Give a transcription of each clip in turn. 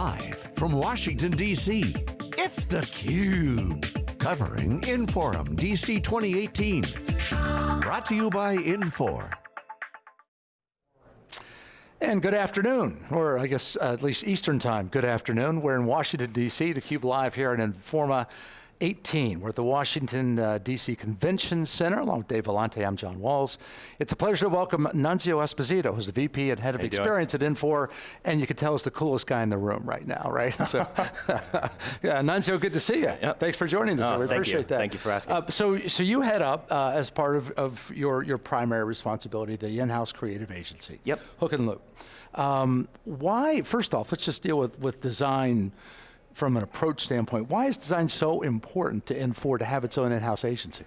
Live from Washington, D.C., it's theCUBE. Covering Inforum DC 2018. Brought to you by Infor. And good afternoon, or I guess at least Eastern time, good afternoon. We're in Washington, D.C., theCUBE live here at Inforum 18. We're at the Washington, uh, D.C. Convention Center, along with Dave Vellante, I'm John Walls. It's a pleasure to welcome Nunzio Esposito, who's the VP and Head of Experience doing? at Infor, and you can tell is the coolest guy in the room right now, right? So, yeah, Nunzio, good to see you. Yep. Thanks for joining us, oh, we appreciate you. that. Thank you for asking. Uh, so, so you head up, uh, as part of, of your, your primary responsibility, the in-house creative agency. Yep. Hook and Loop. Um, why, first off, let's just deal with, with design from an approach standpoint, why is design so important to Infor to have its own in-house agency?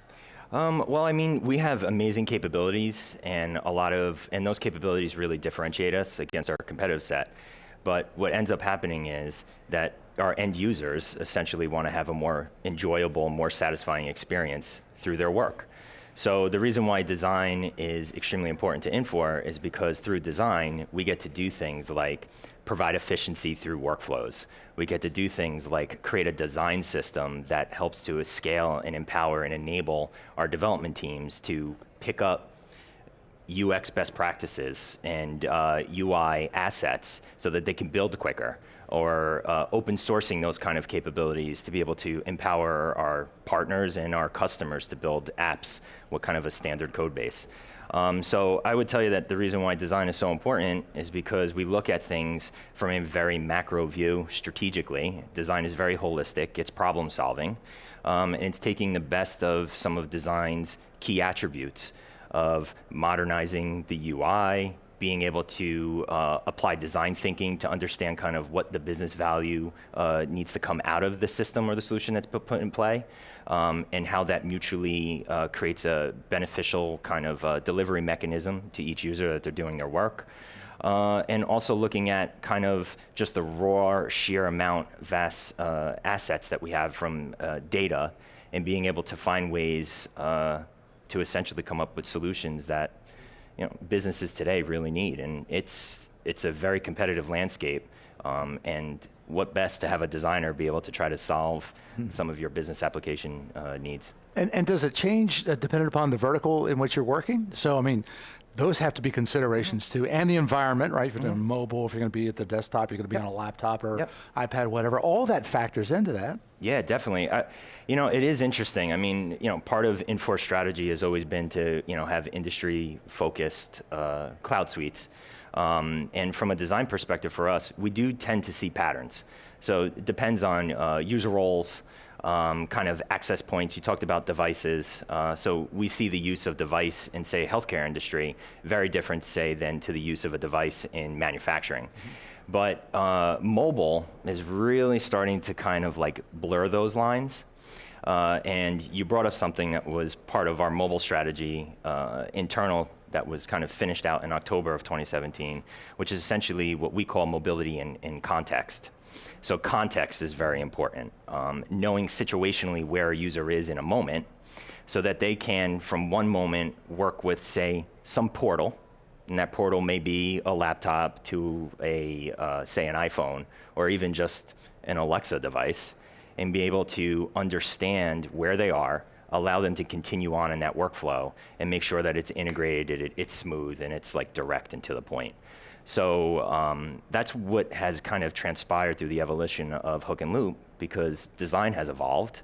Um, well, I mean, we have amazing capabilities and a lot of, and those capabilities really differentiate us against our competitive set. But what ends up happening is that our end users essentially want to have a more enjoyable, more satisfying experience through their work. So the reason why design is extremely important to Infor is because through design, we get to do things like provide efficiency through workflows. We get to do things like create a design system that helps to scale and empower and enable our development teams to pick up UX best practices and uh, UI assets so that they can build quicker or uh, open sourcing those kind of capabilities to be able to empower our partners and our customers to build apps with kind of a standard code base. Um, so I would tell you that the reason why design is so important is because we look at things from a very macro view strategically. Design is very holistic, it's problem solving, um, and it's taking the best of some of design's key attributes of modernizing the UI, being able to uh, apply design thinking to understand kind of what the business value uh, needs to come out of the system or the solution that's put in play, um, and how that mutually uh, creates a beneficial kind of uh, delivery mechanism to each user that they're doing their work. Uh, and also looking at kind of just the raw sheer amount vast uh, assets that we have from data and being able to find ways to essentially come up with solutions that you know, businesses today really need. And it's, it's a very competitive landscape. Um, and what best to have a designer be able to try to solve hmm. some of your business application uh, needs. And, and, does it change uh, dependent upon the vertical in which you're working? So, I mean, those have to be considerations too, and the environment, right? If you're doing mm -hmm. mobile, if you're going to be at the desktop, you're going to be yep. on a laptop or yep. iPad, whatever. All that factors into that. Yeah, definitely. I, you know, it is interesting. I mean, you know, part of Infor strategy has always been to, you know, have industry-focused uh, cloud suites. Um, and from a design perspective for us, we do tend to see patterns. So it depends on uh, user roles, um, kind of access points. You talked about devices. Uh, so we see the use of device in, say, healthcare industry very different, say, than to the use of a device in manufacturing. Mm -hmm. But uh, mobile is really starting to kind of like blur those lines. Uh, and you brought up something that was part of our mobile strategy, uh, internal, that was kind of finished out in October of 2017, which is essentially what we call mobility in, in context. So context is very important. Um, knowing situationally where a user is in a moment so that they can, from one moment, work with, say, some portal, and that portal may be a laptop to a, uh, say, an iPhone, or even just an Alexa device, and be able to understand where they are, allow them to continue on in that workflow, and make sure that it's integrated, it, it's smooth, and it's like direct and to the point. So um, that's what has kind of transpired through the evolution of Hook and Loop because design has evolved.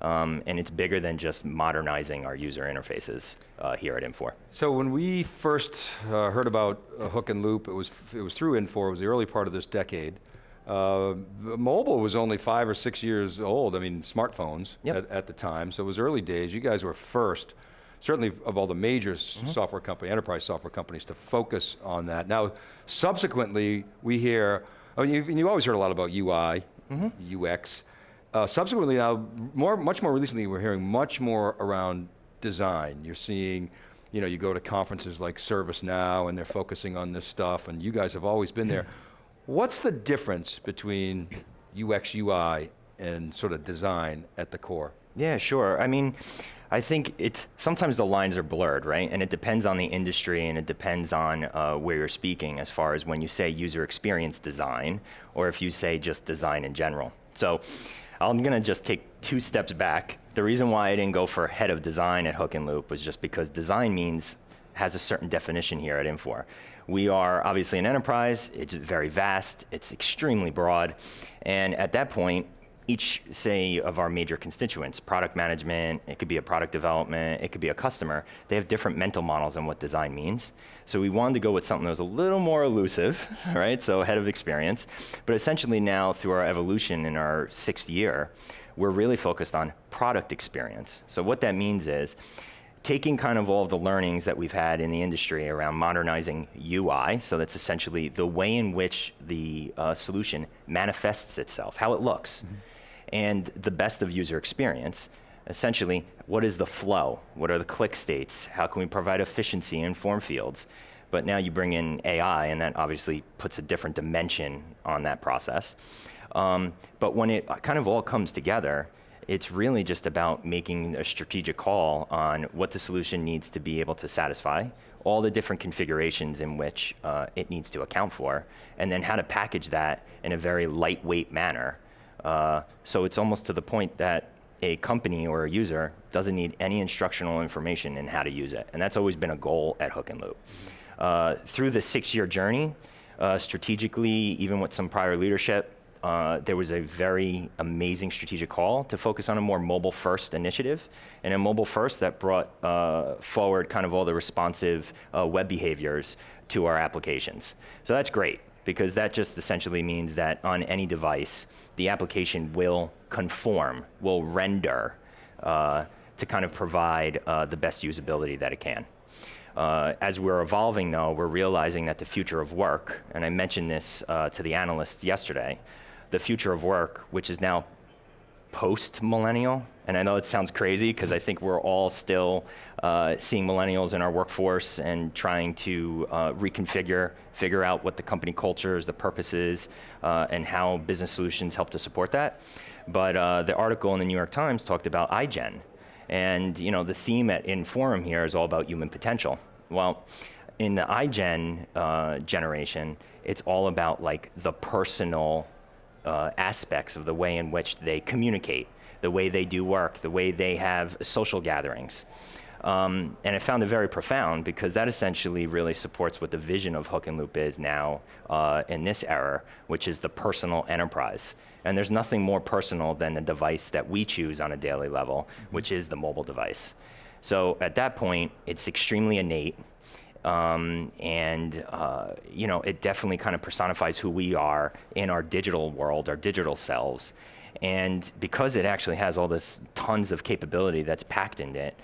Um, and it's bigger than just modernizing our user interfaces uh, here at Infor. So when we first uh, heard about uh, Hook and Loop, it was, it was through Infor, it was the early part of this decade. Uh, mobile was only five or six years old, I mean smartphones yep. at, at, the time, so it was early days. You guys were first certainly of all the major mm -hmm. software company, enterprise software companies to focus on that. Now, subsequently, we hear, I mean, you, you always heard a lot about UI, mm -hmm. UX. Uh, subsequently now, more, much more recently, we're hearing much more around design. You're seeing, you know, you go to conferences like ServiceNow and they're focusing on this stuff and you guys have always been there. What's the difference between UX, UI and sort of design at the core? Yeah, sure. I mean, I think it's sometimes the lines are blurred, right? And it depends on the industry and it depends on uh, where you're speaking as far as when you say user experience design or if you say just design in general. So I'm gonna just take two steps back. The reason why I didn't go for head of design at Hook and Loop was just because design means has a certain definition here at Infor. We are obviously an enterprise, it's very vast, it's extremely broad, and at that point, each, say, of our major constituents, product management, it could be a product development, it could be a customer, they have different mental models on what design means. So we wanted to go with something that was a little more elusive, right? So head of experience. But essentially now, through our evolution in our sixth year, we're really focused on product experience. So what that means is, taking kind of all of the learnings that we've had in the industry around modernizing UI, so that's essentially the way in which the uh, solution manifests itself, how it looks. Mm -hmm and the best of user experience. Essentially, what is the flow? What are the click states? How can we provide efficiency in form fields? But now you bring in AI, and that obviously puts a different dimension on that process. Um, but when it kind of all comes together, it's really just about making a strategic call on what the solution needs to be able to satisfy, all the different configurations in which uh, it needs to account for, and then how to package that in a very lightweight manner uh, so it's almost to the point that a company or a user doesn't need any instructional information in how to use it. And that's always been a goal at Hook and Loop. Uh, through the six-year journey, uh, strategically, even with some prior leadership, uh, there was a very amazing strategic call to focus on a more mobile-first initiative, and a mobile-first that brought uh, forward kind of all the responsive uh, web behaviors to our applications. So that's great because that just essentially means that on any device, the application will conform, will render uh, to kind of provide uh, the best usability that it can. Uh, as we're evolving though, we're realizing that the future of work, and I mentioned this uh, to the analysts yesterday, the future of work, which is now post-millennial, and I know it sounds crazy because I think we're all still uh, seeing millennials in our workforce and trying to uh, reconfigure, figure out what the company culture is, the purposes, uh, and how business solutions help to support that. But uh, the article in the New York Times talked about iGen. And you know, the theme at Inforum here is all about human potential. Well, in the iGen uh, generation, it's all about like the personal uh, aspects of the way in which they communicate, the way they do work, the way they have social gatherings. Um, and I found it very profound because that essentially really supports what the vision of Hook and Loop is now uh, in this era, which is the personal enterprise. And there's nothing more personal than the device that we choose on a daily level, which is the mobile device. So at that point, it's extremely innate. Um, and uh, you know, it definitely kind of personifies who we are in our digital world, our digital selves. And because it actually has all this tons of capability that's packed in it,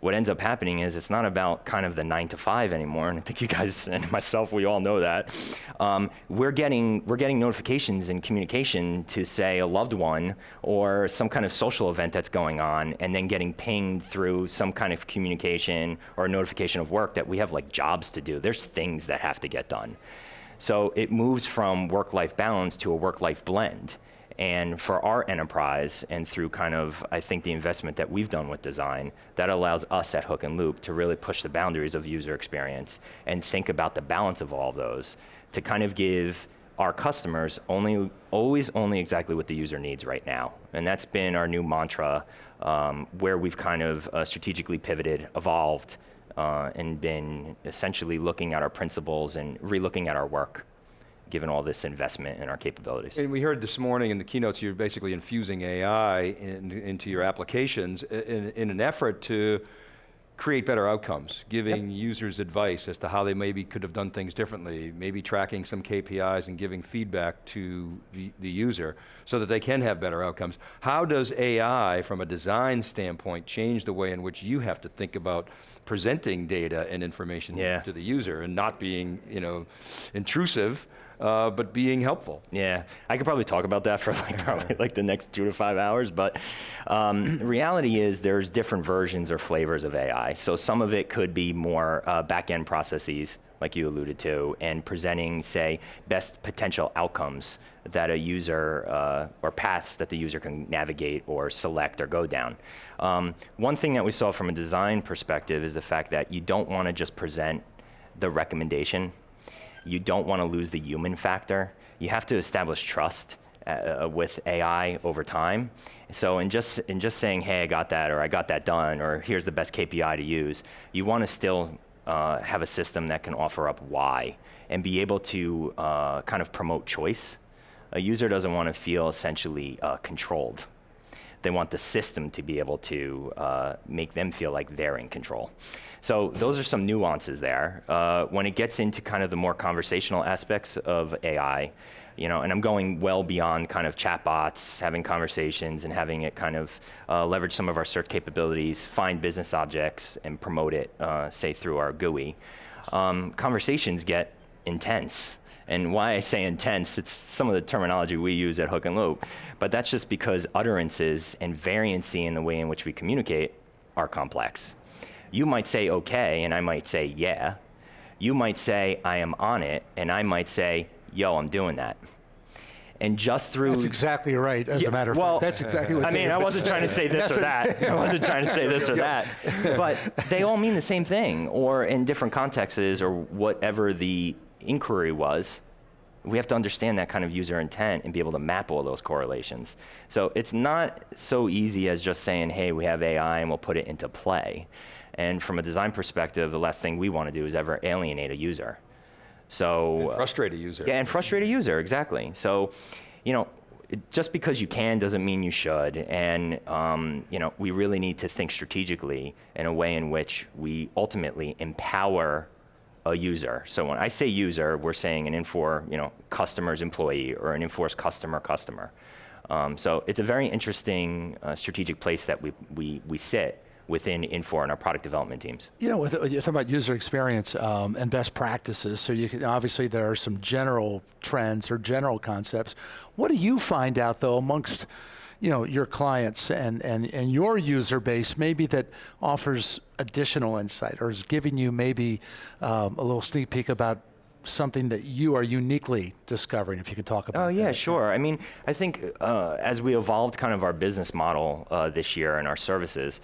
what ends up happening is it's not about kind of the nine to five anymore, and I think you guys and myself, we all know that. Um, we're getting we're getting notifications and communication to say a loved one or some kind of social event that's going on, and then getting pinged through some kind of communication or notification of work that we have like jobs to do. There's things that have to get done. So it moves from work-life balance to a work-life blend. And for our enterprise, and through kind of, I think, the investment that we've done with design, that allows us at Hook and Loop to really push the boundaries of user experience and think about the balance of all of those to kind of give our customers only, always only exactly what the user needs right now. And that's been our new mantra um, where we've kind of uh, strategically pivoted, evolved, uh, and been essentially looking at our principles and relooking at our work given all this investment in our capabilities. And we heard this morning in the keynotes, you're basically infusing AI in, into your applications in, in, an effort to create better outcomes, giving yep. users advice as to how they maybe could have done things differently, maybe tracking some KPIs and giving feedback to the, the user so that they can have better outcomes. How does AI, from a design standpoint, change the way in which you have to think about presenting data and information yeah. to the user and not being you know, intrusive, uh, but being helpful. Yeah, I could probably talk about that for like probably like the next two to five hours, but um, reality is there's different versions or flavors of AI. So some of it could be more uh, back-end processes like you alluded to, and presenting, say, best potential outcomes that a user, uh, or paths that the user can navigate or select or go down. Um, one thing that we saw from a design perspective is the fact that you don't want to just present the recommendation. You don't want to lose the human factor. You have to establish trust uh, with AI over time. So in just, in just saying, hey, I got that, or I got that done, or here's the best KPI to use, you want to still uh, have a system that can offer up why and be able to uh, kind of promote choice. A user doesn't want to feel essentially uh, controlled. They want the system to be able to uh, make them feel like they're in control. So those are some nuances there. Uh, when it gets into kind of the more conversational aspects of AI, you know, and I'm going well beyond kind of chatbots, having conversations and having it kind of uh, leverage some of our search capabilities, find business objects and promote it, uh, say through our GUI. Um, conversations get intense. And why I say intense, it's some of the terminology we use at Hook and Loop, but that's just because utterances and variancy in the way in which we communicate are complex. You might say okay, and I might say yeah. You might say I am on it, and I might say yo, I'm doing that. And just through That's exactly right, as yeah, a matter of well, fact. That's exactly what I mean, I wasn't trying to say this or that. I wasn't trying to say this or that. But they all mean the same thing, or in different contexts, or whatever the inquiry was. We have to understand that kind of user intent and be able to map all those correlations. So it's not so easy as just saying, hey, we have AI and we'll put it into play. And from a design perspective, the last thing we want to do is ever alienate a user. So and frustrate a user. Yeah, and frustrate a user exactly. So, you know, just because you can doesn't mean you should. And um, you know, we really need to think strategically in a way in which we ultimately empower a user. So when I say user, we're saying an Infor, you know, customer's employee or an Infor's customer customer. Um, so it's a very interesting uh, strategic place that we, we, we sit within Infor and our product development teams? You know, with, you're talking about user experience um, and best practices. So you can obviously there are some general trends or general concepts. What do you find out though amongst you know your clients and, and, and your user base maybe that offers additional insight or is giving you maybe um, a little sneak peek about something that you are uniquely discovering, if you could talk about Oh yeah, that. sure. I mean, I think uh, as we evolved kind of our business model uh, this year and our services,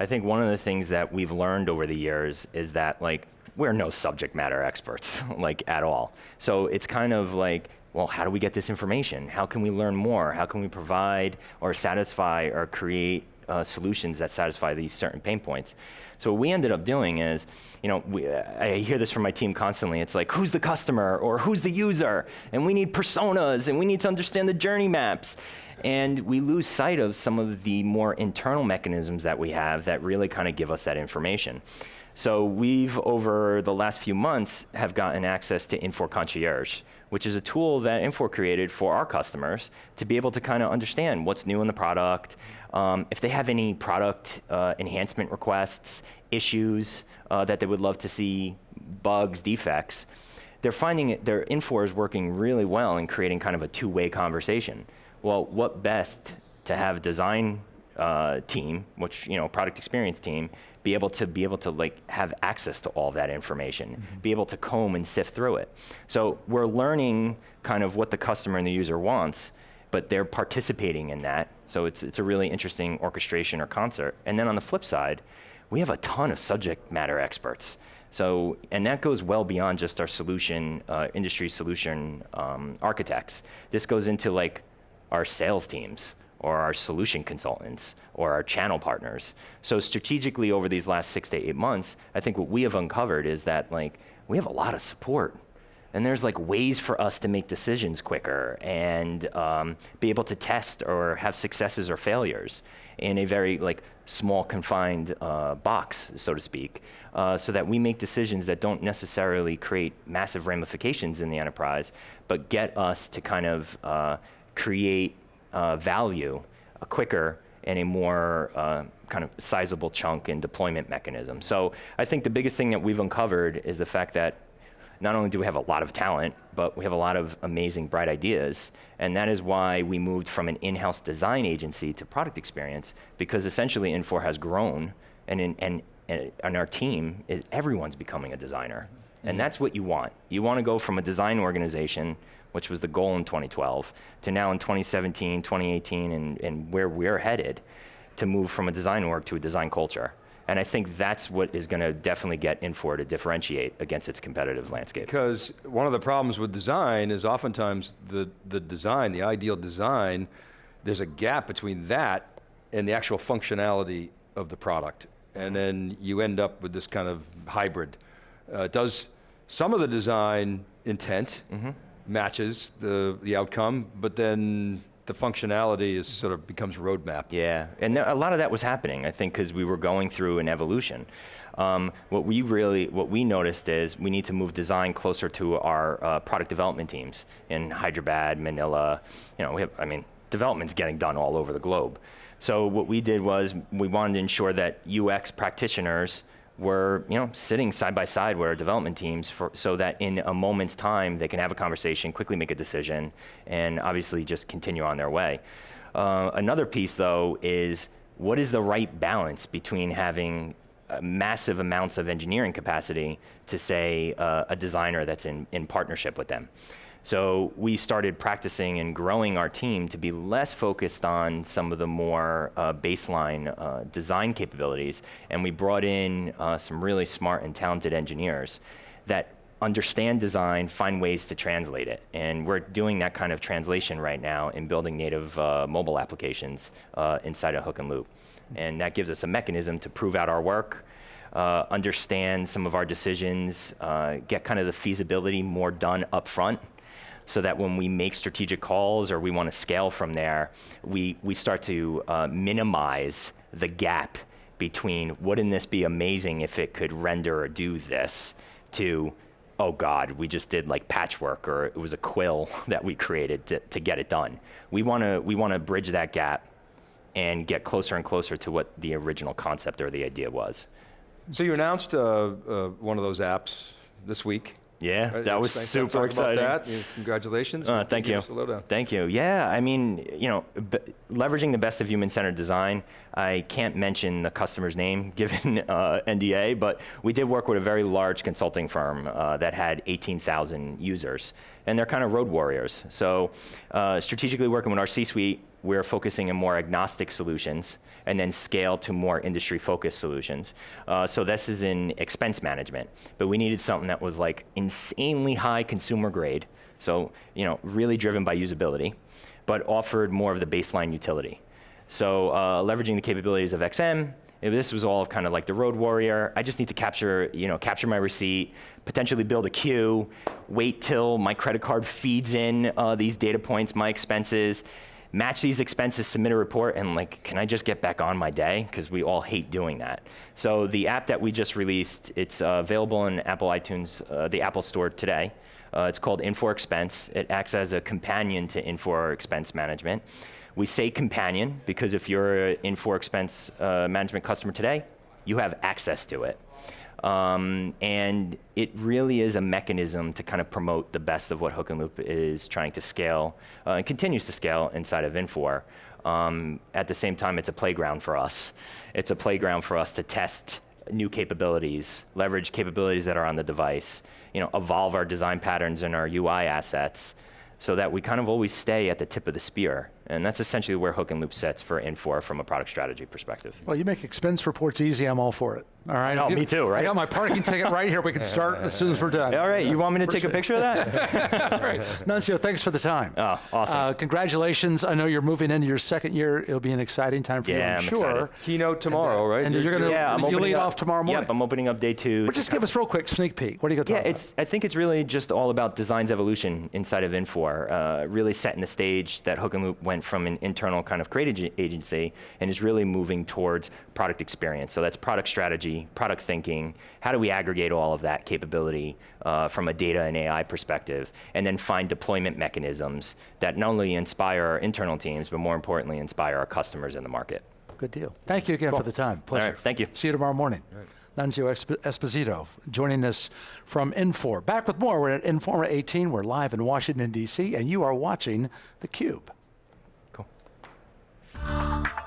I think one of the things that we've learned over the years is that like we're no subject matter experts, like at all. So it's kind of like, well, how do we get this information? How can we learn more? How can we provide or satisfy or create uh, solutions that satisfy these certain pain points? So what we ended up doing is, you know, we, I hear this from my team constantly. It's like, who's the customer or who's the user? And we need personas and we need to understand the journey maps. And we lose sight of some of the more internal mechanisms that we have that really kind of give us that information. So we've, over the last few months, have gotten access to Infor Concierge, which is a tool that Infor created for our customers to be able to kind of understand what's new in the product, um, if they have any product uh, enhancement requests, issues uh, that they would love to see, bugs, defects, they're finding it, their Infor is working really well in creating kind of a two-way conversation. Well, what best to have design uh, team, which you know, product experience team, be able to be able to like have access to all that information, mm -hmm. be able to comb and sift through it. So we're learning kind of what the customer and the user wants, but they're participating in that. So it's it's a really interesting orchestration or concert. And then on the flip side, we have a ton of subject matter experts. So, and that goes well beyond just our solution, uh, industry solution um, architects. This goes into like our sales teams or our solution consultants or our channel partners. So strategically over these last six to eight months, I think what we have uncovered is that like we have a lot of support and there's like ways for us to make decisions quicker and um, be able to test or have successes or failures in a very like small confined uh, box, so to speak, uh, so that we make decisions that don't necessarily create massive ramifications in the enterprise, but get us to kind of uh, create uh, value uh, quicker and a more uh, kind of sizable chunk in deployment mechanism. So I think the biggest thing that we've uncovered is the fact that not only do we have a lot of talent, but we have a lot of amazing, bright ideas. And that is why we moved from an in-house design agency to product experience, because essentially Infor has grown, and, in, and, and our team, is everyone's becoming a designer. And mm-hmm. that's what you want. You want to go from a design organization, which was the goal in 2012, to now in 2017, 2018, and, and where we're headed, to move from a design org to a design culture. And I think that's what is going to definitely get Infor to differentiate against its competitive landscape. Because one of the problems with design is oftentimes the, the design, the ideal design, there's a gap between that and the actual functionality of the product. And then you end up with this kind of hybrid. Uh, does some of the design intent mm -hmm. Matches the, the outcome, but then the functionality is sort of becomes roadmap. Yeah, and a lot of that was happening, I think, because we were going through an evolution. Um, what we really, what we noticed is we need to move design closer to our uh, product development teams in Hyderabad, Manila. You know, we have, I mean, development's getting done all over the globe. So what we did was we wanted to ensure that UX practitioners were you know sitting side by side with our development teams for, so that in a moment's time they can have a conversation, quickly make a decision, and obviously just continue on their way. Uh, another piece though is what is the right balance between having uh, massive amounts of engineering capacity to say uh, a designer that's in, in partnership with them. So we started practicing and growing our team to be less focused on some of the more uh, baseline uh, design capabilities, and we brought in uh, some really smart and talented engineers that understand design, find ways to translate it. And we're doing that kind of translation right now in building native uh, mobile applications uh, inside of Hook and Loop. And that gives us a mechanism to prove out our work, uh, understand some of our decisions, uh, get kind of the feasibility more done up front, so that when we make strategic calls or we want to scale from there, we, we start to uh, minimize the gap between wouldn't this be amazing if it could render or do this to oh God, we just did like patchwork or it was a quill that we created to, to get it done. We want to we want to bridge that gap and get closer and closer to what the original concept or the idea was. So you announced uh, uh, one of those apps this week. Yeah, uh, that was super exciting. That. Congratulations. Uh, thank you. Thank you. Yeah, I mean, you know, leveraging the best of human-centered design. I can't mention the customer's name given uh, NDA, but we did work with a very large consulting firm uh, that had 18,000 users, and they're kind of road warriors. So, uh, strategically working with our C-suite, we're focusing on more agnostic solutions and then scale to more industry-focused solutions. Uh, so this is in expense management, but we needed something that was like insanely high consumer grade, so you know, really driven by usability, but offered more of the baseline utility. So uh, leveraging the capabilities of XM, this was all kind of like the road warrior. I just need to capture, you know, capture my receipt, potentially build a queue, wait till my credit card feeds in uh, these data points, my expenses, match these expenses, submit a report, and like, can I just get back on my day? Because we all hate doing that. So the app that we just released, it's uh, available in Apple iTunes, uh, the Apple Store today. Uh, it's called Infor Expense. It acts as a companion to Infor Expense Management. We say companion because if you're an Infor Expense uh, Management customer today, you have access to it. Um, and it really is a mechanism to kind of promote the best of what Hook and Loop is trying to scale uh, and continues to scale inside of Infor. Um, at the same time, it's a playground for us. It's a playground for us to test new capabilities, leverage capabilities that are on the device, you know, evolve our design patterns and our UI assets, so that we kind of always stay at the tip of the spear. And that's essentially where Hook and Loop sets for Infor from a product strategy perspective. Well, you make expense reports easy, I'm all for it. All right. Oh, me too, right? I got my parking ticket right here. We can start as soon as we're done. All right. You want me to take a picture of that? all right. Nunzio, thanks for the time. Oh, awesome. Uh, congratulations. I know you're moving into your second year. It'll be an exciting time for yeah, you, I'm, I'm sure. Excited. Keynote tomorrow, and, right? And you're going to yeah, you lead up, off tomorrow morning. Yep, I'm opening up day two. Well, just give us real quick sneak peek. What are you going to talk yeah, about? It's, I think it's really just all about design's evolution inside of Infor, uh, really setting the stage that Hook and Loop went from an internal kind of creative agency and is really moving towards product experience. So that's product strategy, product thinking, how do we aggregate all of that capability uh, from a data and AI perspective, and then find deployment mechanisms that not only inspire our internal teams, but more importantly, inspire our customers in the market. Good deal. Thank you again cool. for the time. Pleasure. thank you. See you tomorrow morning. Right. Nunzio Esposito joining us from Infor. Back with more. We're at Inforum 18. We're live in Washington, D.C., and you are watching theCUBE. Música